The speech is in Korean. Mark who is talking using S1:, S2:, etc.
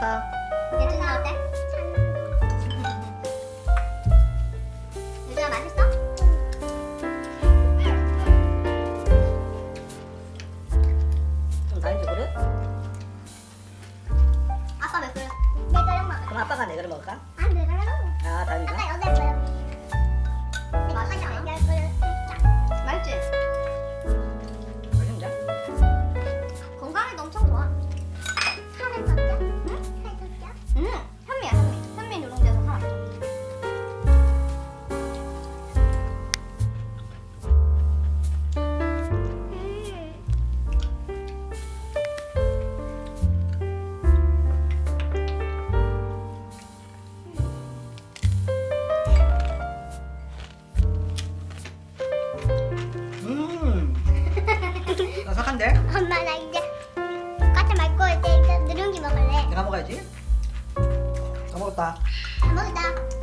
S1: 봐봐
S2: 내준아 어때? 유준아 맛있어?
S1: 좀 나인지 그래?
S2: 아빠 몇 그릇?
S3: 네 그릇 먹어 그럼
S1: 아빠가 네 그릇 먹을까?
S3: 아네 그릇
S1: 아 다행이다 아빠
S3: 여덟 그릇 엄마 나 이제 과자 말고 이제 일단 누룽지 먹을래. 내가
S1: 먹어야지. 다 먹었다.
S3: 다 먹었다.